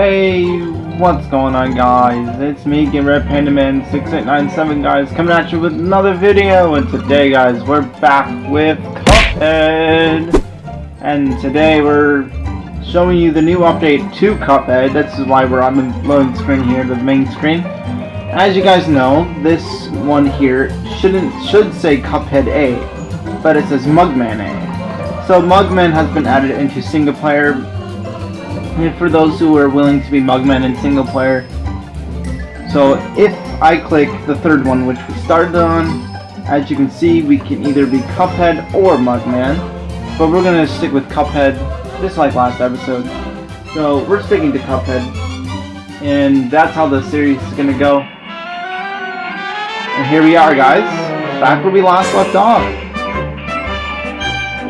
Hey, what's going on guys? It's me, Red Panda Man 6897 guys, coming at you with another video, and today guys, we're back with Cuphead! And today we're showing you the new update to Cuphead, this is why we're on the loading screen here, the main screen. As you guys know, this one here shouldn't should say Cuphead A, but it says Mugman A. So Mugman has been added into single player for those who are willing to be Mugman in single player. So if I click the third one, which we started on, as you can see, we can either be Cuphead or Mugman. But we're to stick with Cuphead, just like last episode. So we're sticking to Cuphead. And that's how the series is to go. And here we are, guys. Back where we last left off.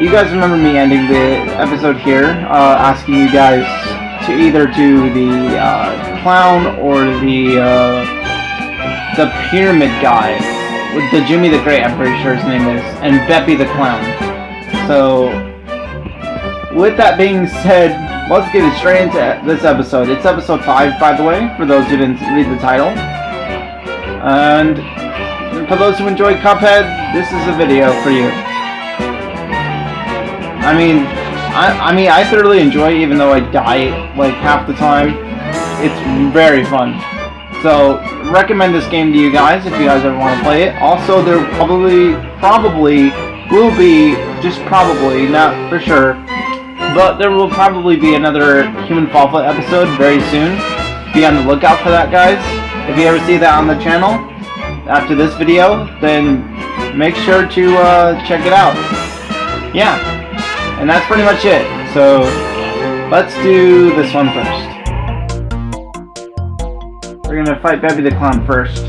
You guys remember me ending the episode here, uh, asking you guys to either do the uh, clown or the uh, the pyramid guy with the Djimmi the Great. I'm pretty sure his name is, and Beppi the clown. So, with that being said, let's get straight into this episode. It's episode five, by the way, for those who didn't read the title. And for those who enjoyed Cuphead, this is a video for you. I mean, I, I mean, I thoroughly enjoy it, even though I die like half the time. It's very fun. So, recommend this game to you guys if you guys ever want to play it. Also, there probably, probably will be, just probably, not for sure, but there will probably be another Human Fall Flat episode very soon. Be on the lookout for that, guys. If you ever see that on the channel after this video, then make sure to uh, check it out. Yeah. And that's pretty much it. So let's do this one first. We're gonna fight Beppi the Clown first.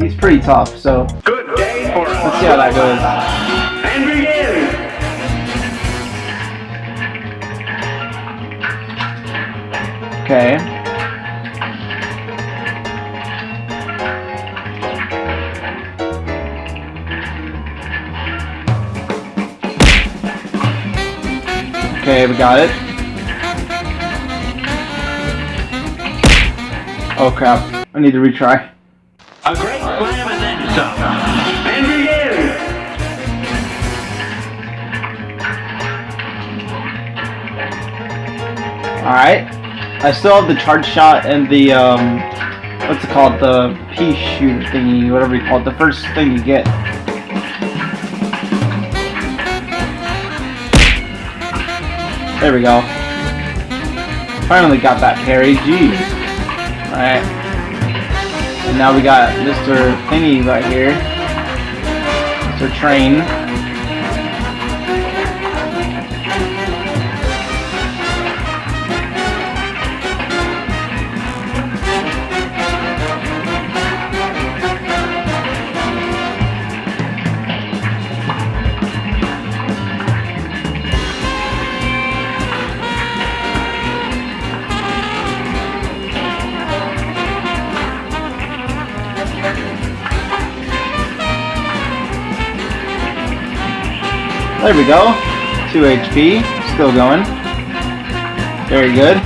He's pretty tough, so Good day for let's see how that goes. And begin. Okay. Okay, we got it. Oh crap, I need to retry. A great slam and then some. And begin. Alright. I still have the charge shot and the, um, what's it called? The pea shooter thingy, whatever you call it. The first thing you get. There we go. Finally got that parry. Jeez. Alright. And now we got Mr. Thingy right here. Mr. Train. We go. 2 HP. Still going. Very good.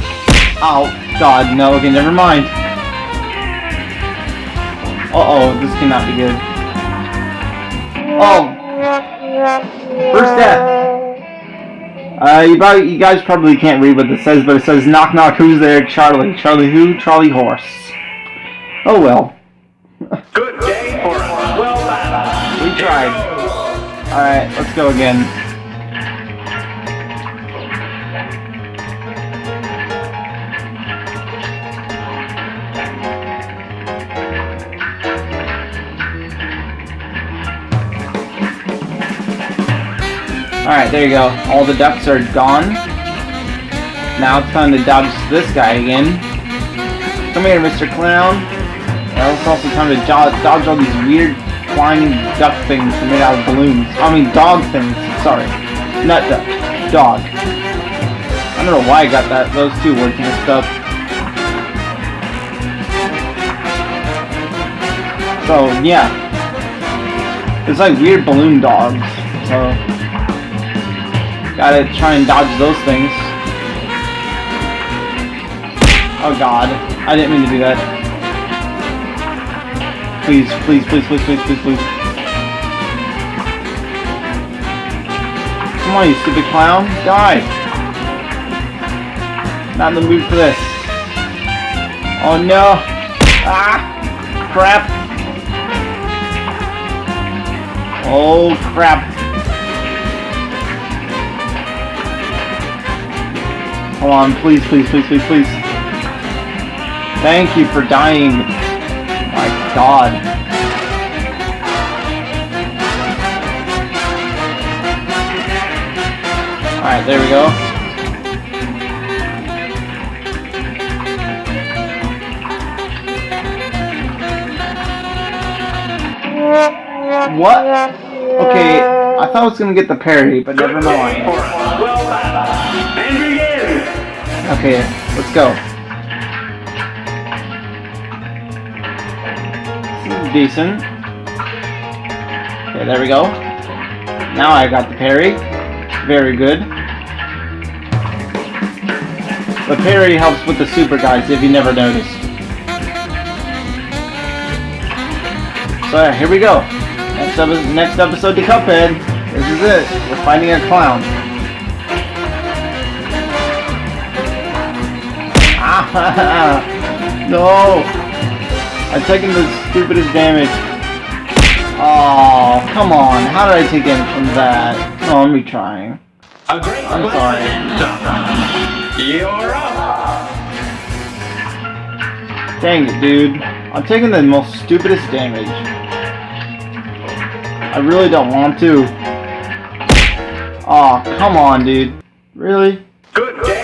Oh, God, no. Okay, never mind. Uh-oh, this cannot be good. Oh! First death! Uh, you, probably, you guys probably can't read what this says, but it says, Knock knock, who's there? Charlie. Charlie who? Charlie Horse. Oh well. Good day for a swell battle. We tried. Alright, let's go again. Alright, there you go. All the ducks are gone. Now it's time to dodge this guy again. Come here, Mr. Clown. Now it's also time to dodge, dodge all these weird flying duck things made out of balloons. I mean, dog things. Sorry. Not duck. Dog. I don't know why I got that those two words mixed up. So, yeah. It's like weird balloon dogs. So, gotta try and dodge those things. Oh god. I didn't mean to do that. Please, please, please, please, please, please, please. Come on, you stupid clown. Die! Not in the mood for this. Oh no! Ah! Crap! Oh crap! Come on, please, please, please, please, please. Thank you for dying. My god. Alright, there we go. What? Okay, I thought I was gonna get the parry, but never mind. Okay, let's go. Decent. Okay, there we go. Now I got the parry. Very good. The parry helps with the super guys if you never noticed. So yeah, here we go. Next, epi- next episode to Cuphead. This is it. We're fighting a clown. no! I'm taking the stupidest damage. Oh, come on. How did I take damage from that? Oh, I'm retrying. I'm sorry. and then some. You're up. Dang it, dude. I'm taking the most stupidest damage. I really don't want to. Oh, come on, dude. Really? Good day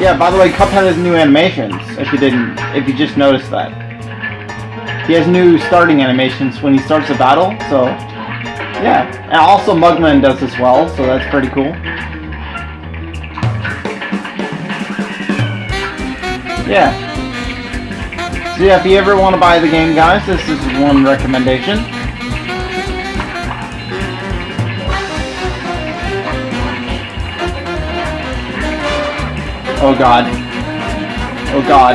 Yeah, by the way, Cuphead has new animations, if you didn't, if you just noticed that. He has new starting animations when he starts a battle, so, yeah. And also Mugman does as well, so that's pretty cool. Yeah. So yeah, if you ever want to buy the game, guys, this is one recommendation. Oh god. Oh god.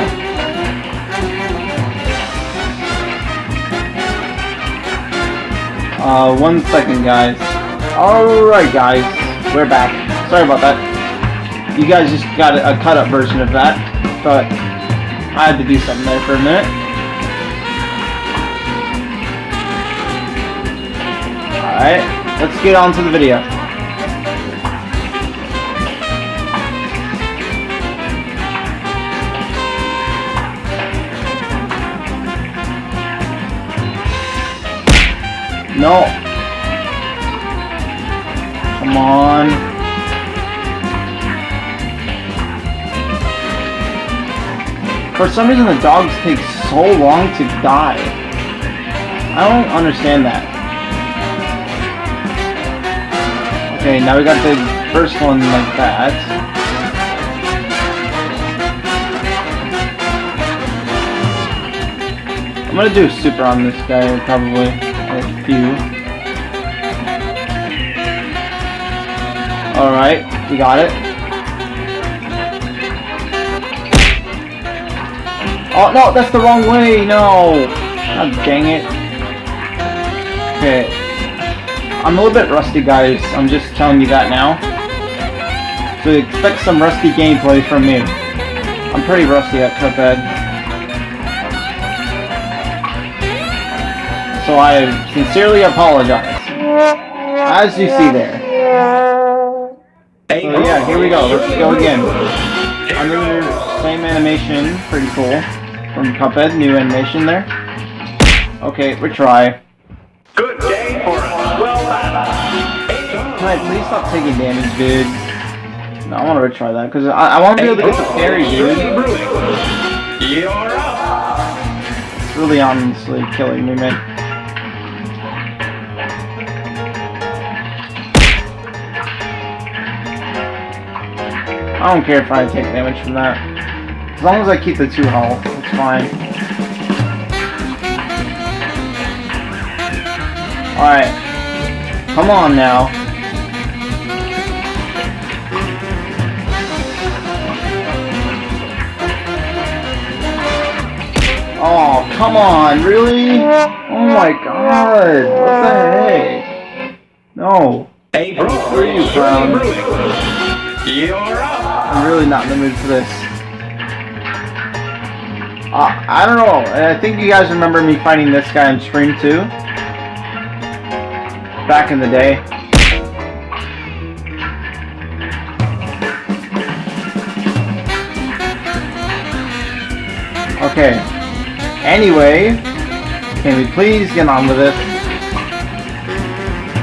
Uh, one second, guys. Alright, guys. We're back. Sorry about that. You guys just got a, a cut-up version of that, but I had to do something there for a minute. Alright, let's get on to the video. No. Come on. For some reason the dogs take so long to die. I don't understand that. Okay, now we got the first one like that. I'm gonna do super on this guy, probably. Few. Alright, we got it. Oh, no, that's the wrong way, no! God dang it. Okay. I'm a little bit rusty, guys. I'm just telling you that now. So expect some rusty gameplay from me. I'm pretty rusty at Cuphead. So I sincerely apologize. As you see there. So yeah, here we go. Let's go again. Under same animation, pretty cool. From Cuphead, new animation there. Okay, retry. Good day for a well. Uh, Can I please stop taking damage, dude? No, I want to retry that, because I, I want to be able to get the parry, dude. It's really honestly killing me, man. I don't care if I take damage from that. As long as I keep the 2 health, it's fine. Alright. Come on now. Oh, come on, really? Oh my god, what the heck? No. Hey, bro, where are you from? I'm really not in the mood for this. Uh, I don't know, I think you guys remember me fighting this guy on stream too. Back in the day. Okay. Anyway, can we please get on with it?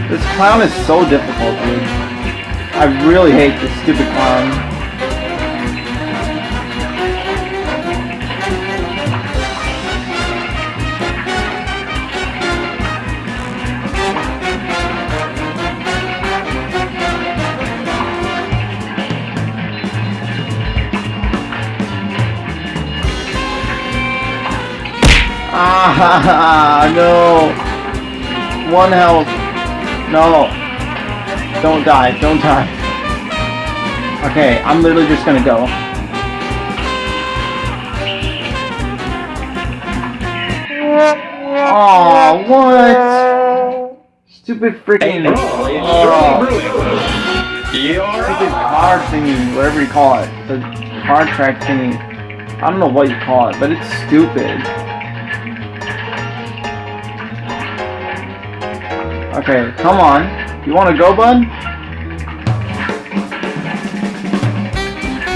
This clown is so difficult, dude. I really hate this stupid clown. Ah, no. One health. No. Don't die. Don't die. Okay, I'm literally just gonna go. Oh, what? Stupid freaking oh, surely brewing. You're stupid up. card thingy, whatever you call it. The card track thingy. I don't know what you call it, but it's stupid. Okay, come on. You wanna go, bud?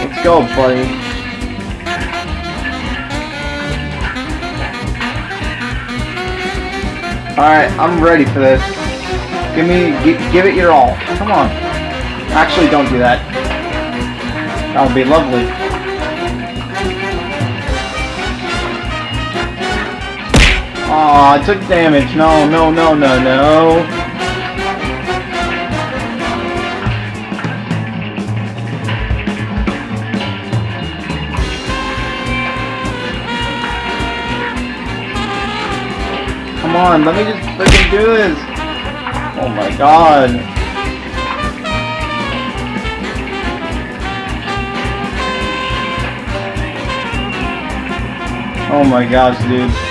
Let's go, buddy. Alright, I'm ready for this. Give me, gi- give it your all. Come on. Actually, don't do that. That would be lovely. Aw, I took damage. No, no, no, no, no. Come on, let me just freaking do this. Oh my god. Oh my gosh, dude.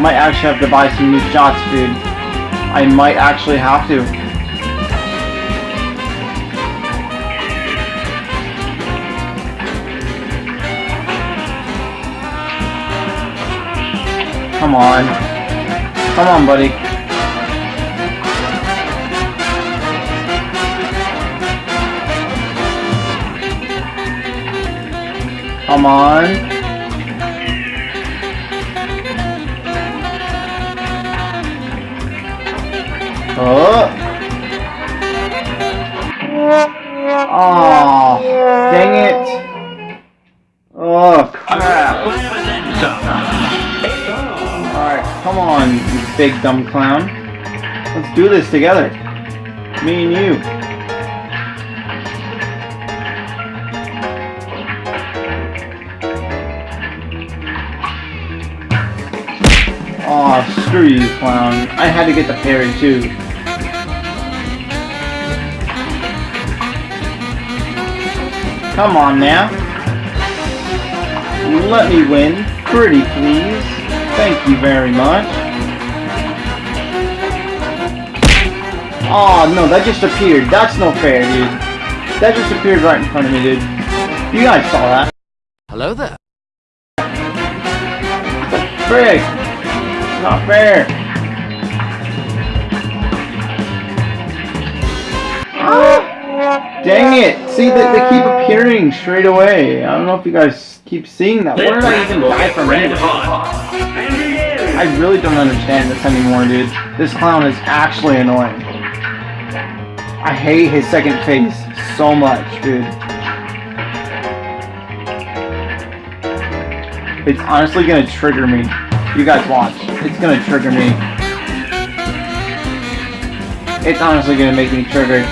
Might actually have to buy some new shots, dude. I might actually have to. Come on. Come on, buddy. Come on. Oh. Oh, dang it. Oh, crap. Alright, come on, you big dumb clown. Let's do this together. Me and you. Oh, screw you, clown. I had to get the parry too. Come on now. Let me win. Pretty please. Thank you very much. Oh no, that just appeared. That's no fair, dude. That just appeared right in front of me, dude. You guys saw that. Hello there. Frick! Not fair. Oh! Dang it! See, they, they keep appearing straight away. I don't know if you guys keep seeing that. Where did I even die from Red anyway? hot. And begin. I really don't understand this anymore, dude. This clown is actually annoying. I hate his second face so much, dude. It's honestly gonna trigger me. You guys watch. It's gonna trigger me. It's honestly gonna make me triggered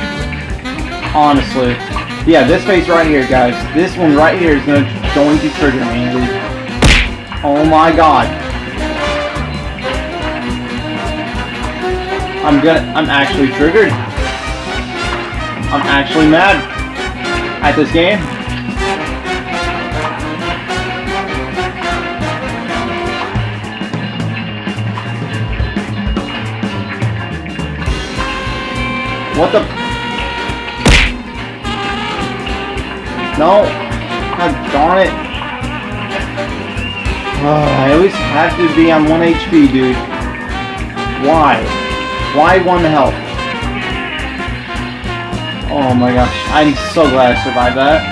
honestly. Yeah, this face right here, guys. This one right here is going to, going to trigger me. Oh my god. I'm gonna, I'm actually triggered. I'm actually mad at this game. What the No! God darn it! Oh, I always have to be on 1 HP, dude. Why? Why 1 health? Oh my gosh, I'm so glad I survived that.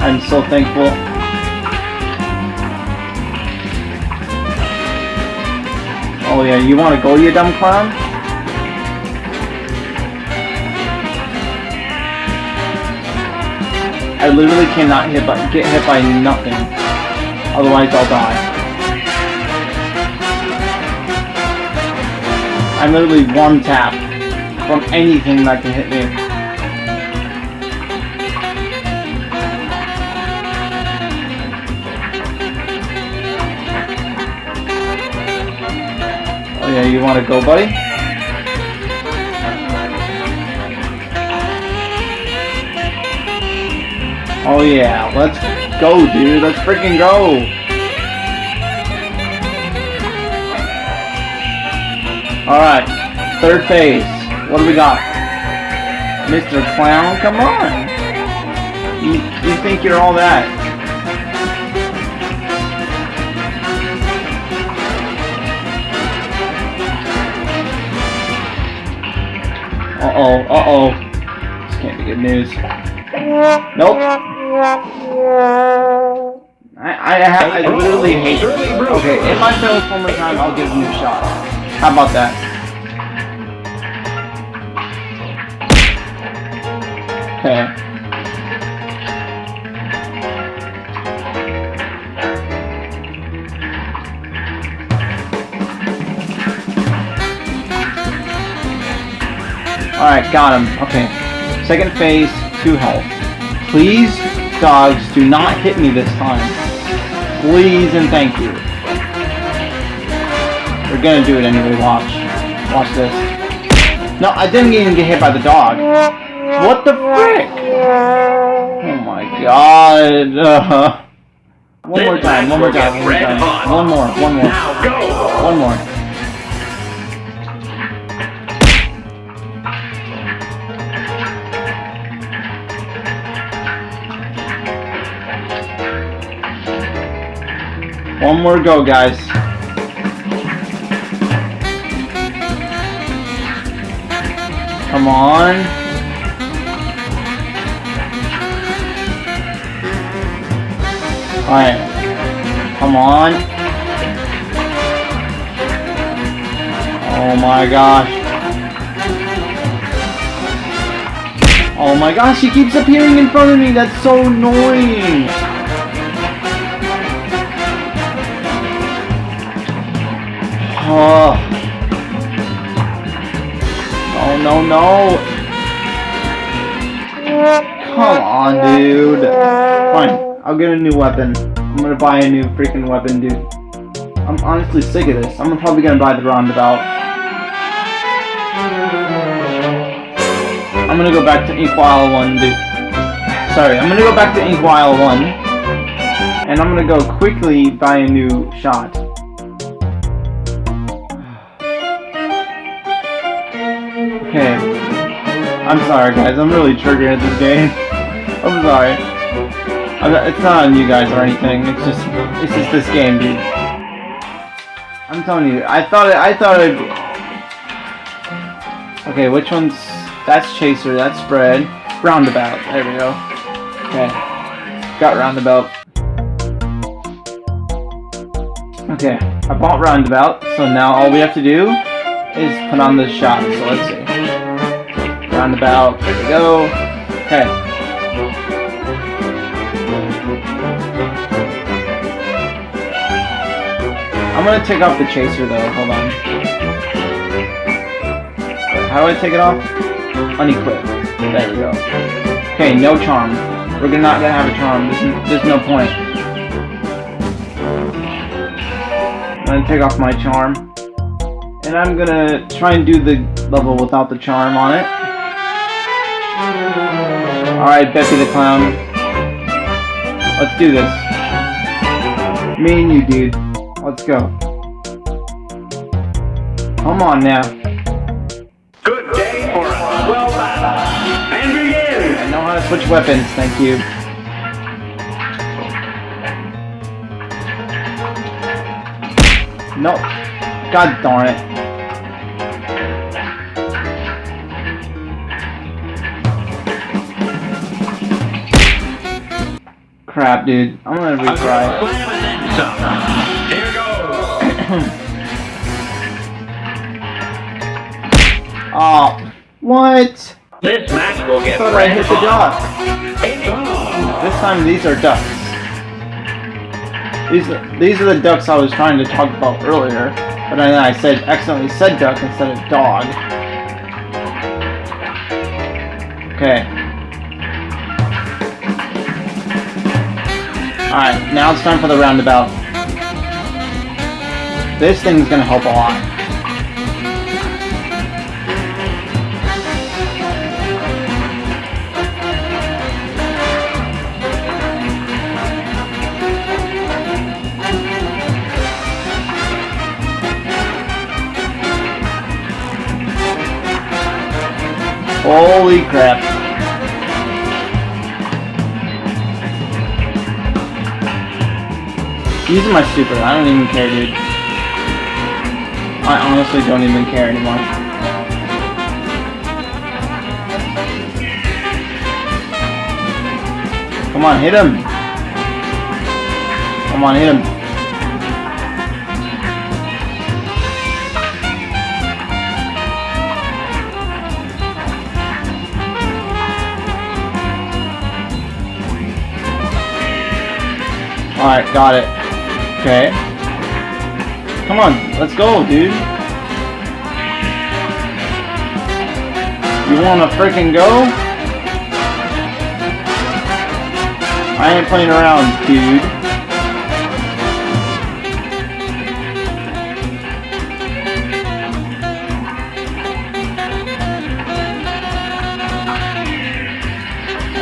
I'm so thankful. Oh yeah, you wanna go, you dumb clown? I literally cannot hit by, get hit by nothing. Otherwise I'll die. I'm literally one tap from anything that can hit me. Oh yeah, you wanna go buddy? Oh yeah, let's go, dude. Let's freaking go. Alright, third phase. What do we got? Mr. Clown, come on. You, you think you're all that. Uh-oh, uh-oh. This can't be good news. Nope. I, I, I, I literally hate it. Okay, if I fail this one more time, I'll give him a shot. How about that? Okay. Alright, got him. Okay. Second phase, 2 health. Please, dogs, do not hit me this time. Please and thank you. We're gonna do it anyway, watch. Watch this. No, I didn't even get hit by the dog. What the frick? Oh my god. Uh, one more time, one more time, one more time. One more, one more. Now go! One more. One more go, guys. Come on. Alright. Come on. Oh my gosh. Oh my gosh, he keeps appearing in front of me. That's so annoying. Oh. Oh no no. Come on, dude. Fine, I'll get a new weapon. I'm gonna buy a new freaking weapon, dude. I'm honestly sick of this. I'm probably gonna buy the roundabout. I'm gonna go back to Inkwell Isle 1, dude. Sorry, I'm gonna go back to Inkwell Isle 1. And I'm gonna go quickly buy a new shot. Okay. I'm sorry, guys. I'm really triggered at this game. I'm sorry. I'm not, it's not on you guys or anything. It's just, it's just this game, dude. I'm telling you. I thought it. I thought it. Okay, which one's? That's chaser. That's spread. Roundabout. There we go. Okay. Got roundabout. Okay, I bought roundabout, so now all we have to do is put on the shot. So let's see. Roundabout. There we go. Okay. I'm gonna take off the chaser though. Hold on. How do I take it off? Unequip. There we go. Okay, no charm. We're not gonna have a charm. There's, there's no point. I'm gonna take off my charm. And I'm gonna try and do the level without the charm on it. Alright, Bessie the Clown. Let's do this. Me and you, dude. Let's go. Come on now. Good day for a well battle. And begin! I know how to switch weapons, thank you. No. God darn it. Crap, dude. I'm gonna retry. slam and then some. Here goes. Oh, what? This match will I get thought I hit the duck. hot. It's on. This time these are ducks. These are, these are the ducks I was trying to talk about earlier, but then I said accidentally said duck instead of dog. Okay. Alright, now it's time for the roundabout. This thing's gonna help a lot. Holy crap. Using my super, I don't even care, dude. I honestly don't even care anymore. Come on, hit him! Come on, hit him. Alright, got it. Okay. Come on, let's go, dude. You wanna freaking go? I ain't playing around, dude.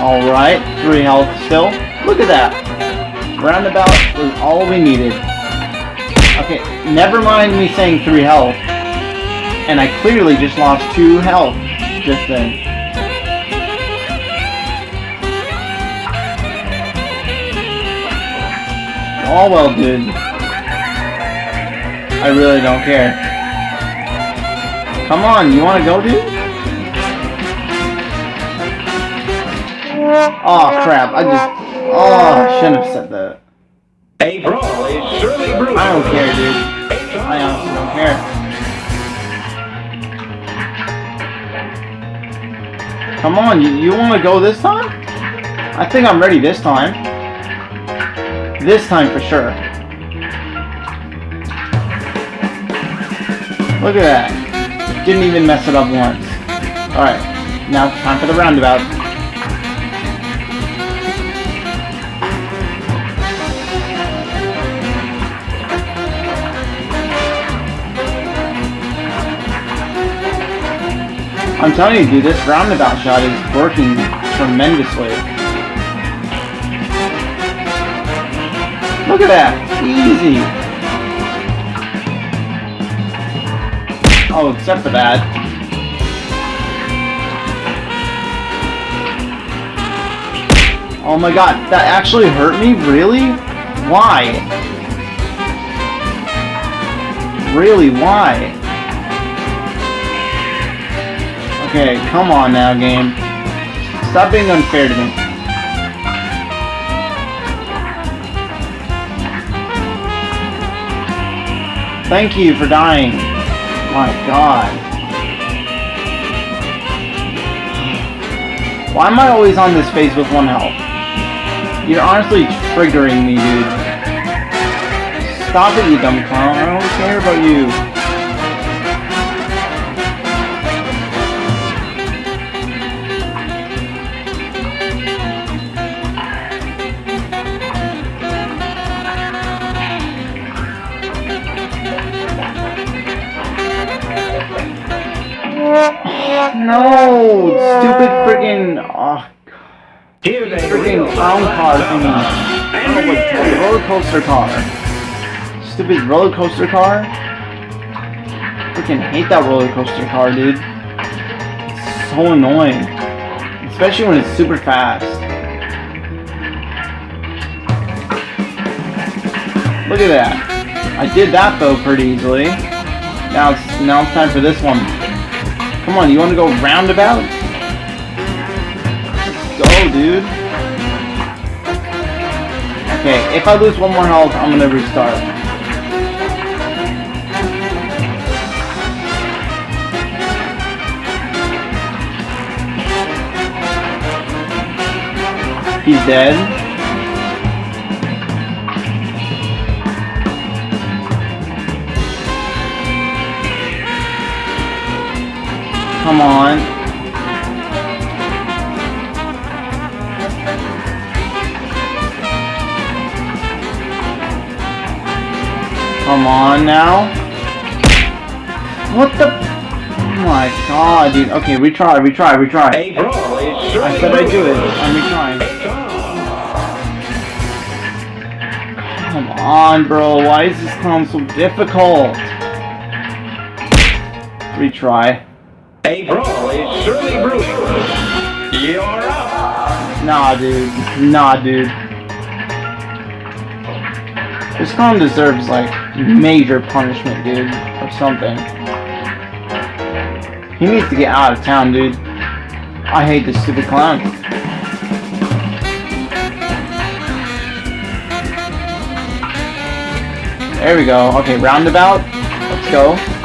Alright, three health still. Look at that. Roundabout was all we needed. Okay, never mind me saying 3 health. And I clearly just lost 2 health just then. Oh well, dude. I really don't care. Come on, you wanna go, dude? Oh crap, I just... Oh, shouldn't have. A brawl is surely brewing. I don't care, dude. I honestly don't care. Come on, you, you want to go this time? I think I'm ready this time. This time for sure. Look at that. Didn't even mess it up once. Alright, now time for the roundabout. I'm telling you, dude, this roundabout shot is working tremendously. Look at that! Easy! Oh, except for that. Oh my god, that actually hurt me? Really? Why? Really, why? Okay, come on now, game. Stop being unfair to me. Thank you for dying. My god. Why am I always on this phase with one health? You're honestly triggering me, dude. Stop it, you dumb clown. I don't care about you. Clown car thingy. I don't know what roller coaster car. Stupid roller coaster car. Freaking hate that roller coaster car, dude. It's so annoying. Especially when it's super fast. Look at that. I did that though pretty easily. Now it's now it's time for this one. Come on, you want to go roundabout? Let's go, dude. Okay, if I lose one more health, I'm gonna restart. He's dead. Come on. Come on now. What the? Oh my god, dude. Okay, retry, retry, retry. Hey, bro, I said I'd do it. I'm retrying. Come on, bro. Why is this clown so difficult? Retry. Hey, bro, it's surely brewing. You're up. Nah, dude. Nah, dude. This clown deserves, like, Mhm. major punishment, dude. Or something. He needs to get out of town, dude. I hate this stupid clown. There we go. Okay, roundabout. Let's go.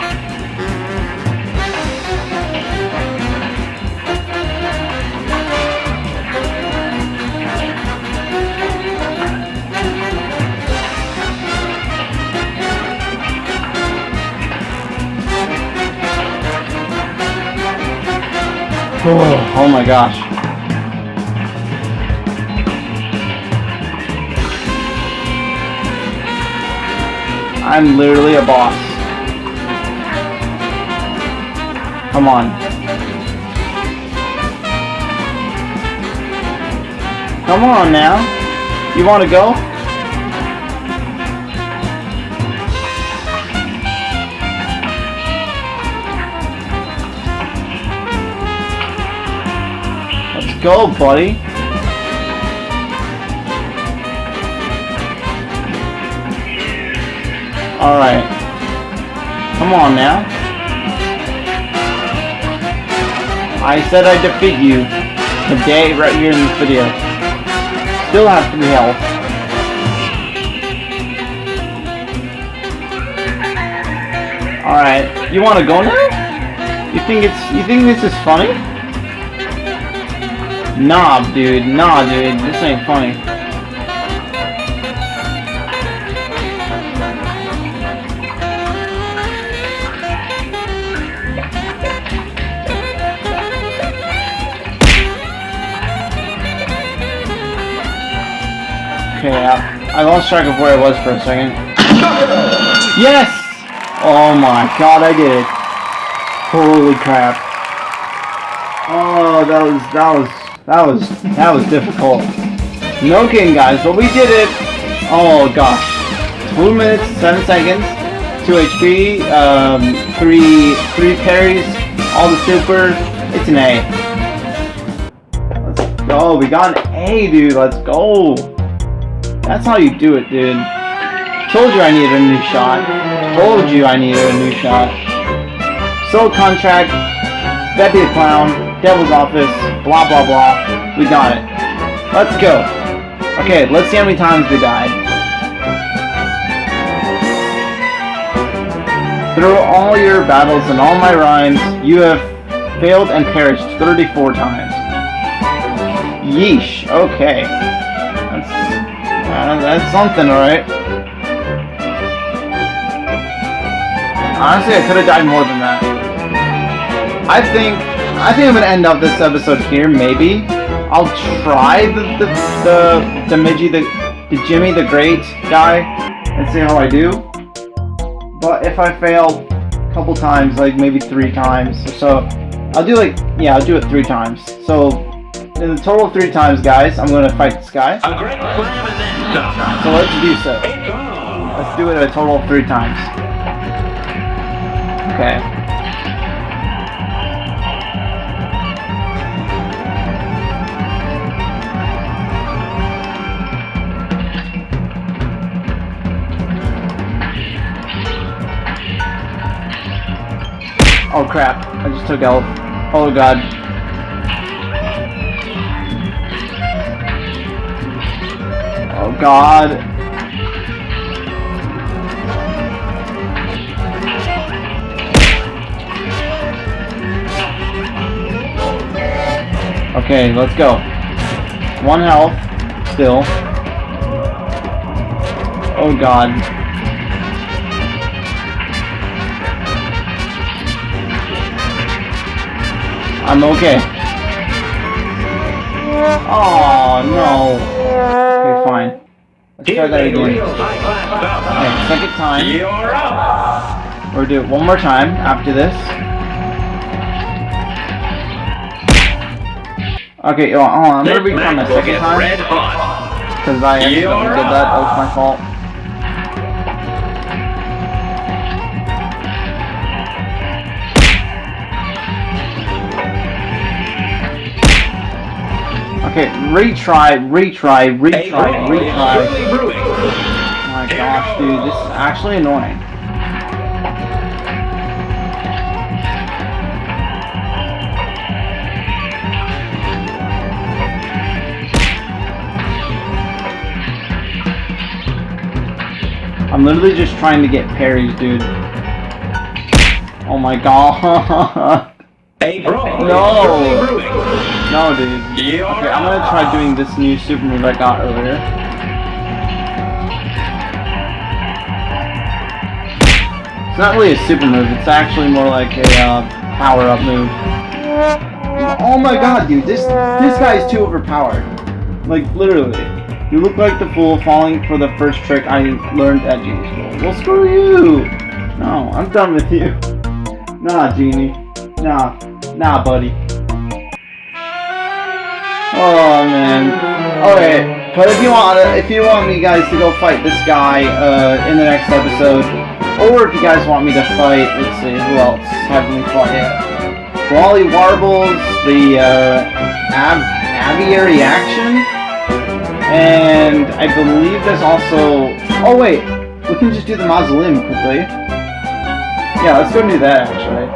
Oh, my gosh. I'm literally a boss. Come on. Come on now. You want to go? Go, buddy. Alright. Come on now. I said I'd defeat you today right here in this video. Still have three health. Alright. You wanna go now? You think it's you think this is funny? Nah, dude. Nah, dude. This ain't funny. Okay, I, I lost track of where I was for a second. Yes! Oh my god, I did it. Holy crap. Oh, that was, that was, that was, that was difficult. No kidding, guys, but we did it. Oh gosh. 2 minutes, 7 seconds, 2 HP, um, 3, 3 parries, all the super. It's an A. Let's go, we got an A, dude, let's go. That's how you do it, dude. Told you I needed a new shot. Told you I needed a new shot. Soul contract, Betty the Clown, Devil's Office, blah blah blah. We got it. Let's go. Okay, let's see how many times we died. Through all your battles and all my rhymes, you have failed and perished 34 times. Yeesh, okay. That's uh, that's something, alright. Honestly, I could have died more than that. I think, I think I'm gonna end off this episode here, maybe. I'll try the, the, the, the Midgey, the, the Djimmi the Great guy, and see how I do. But if I fail a couple times, like maybe three times or so, I'll do like, yeah, I'll do it three times. So, in a total of three times, guys, I'm gonna fight this guy. A great slam and then some. So let's do so. Let's do it a total of three times. Okay. Oh crap, I just took health. Oh god. Oh god. Okay, let's go. One health, still. Oh god. I'm okay. Oh no. Okay, fine. Let's try that again. Okay, second time. Up. We'll do it one more time after this. Okay, hold on, I'm gonna recount match the second time. Because I You're did that, that was my fault. Okay, retry, retry, retry, retry. Oh my gosh, dude, this is actually annoying. I'm literally just trying to get parries, dude. Oh my god. A brawl No. No, dude. Okay, I'm gonna try doing this new super move I got earlier. It's not really a super move, it's actually more like a uh, power-up move. Oh my god, dude, this this guy is too overpowered. Like, literally. You look like the fool falling for the first trick I learned at Genie School. Well, screw you! No, I'm done with you. Nah, Genie. Nah. Nah, buddy. Oh man. Okay, but if you want, if you want me guys to go fight this guy uh, in the next episode, or if you guys want me to fight, let's see, who else haven't we fought yet? Wally Warbles, the uh, Aviary Action, and I believe there's also. Oh wait, we can just do the Mausoleum quickly. Yeah, let's go do that actually.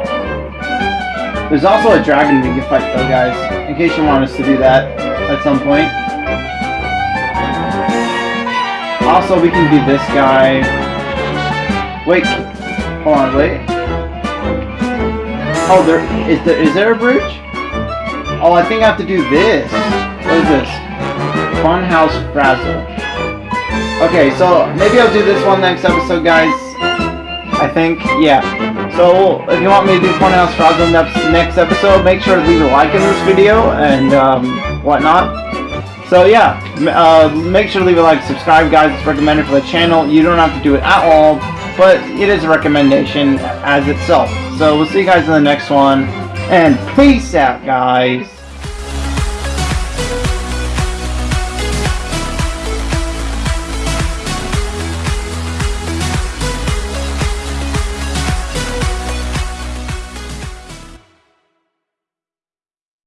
There's also a dragon we can fight though, guys. In case you want us to do that at some point. Also, we can do this guy. Wait, hold on, wait. Oh, there is there is there a bridge? Oh, I think I have to do this. What is this? Funhouse Frazzle. Okay, so maybe I'll do this one next episode, guys. I think, yeah. So, if you want me to do Funhouse next, next episode, make sure to leave a like in this video and um, whatnot. So yeah, uh, make sure to leave a like, subscribe guys, it's recommended for the channel. You don't have to do it at all, but it is a recommendation as itself. So we'll see you guys in the next one, and peace out guys!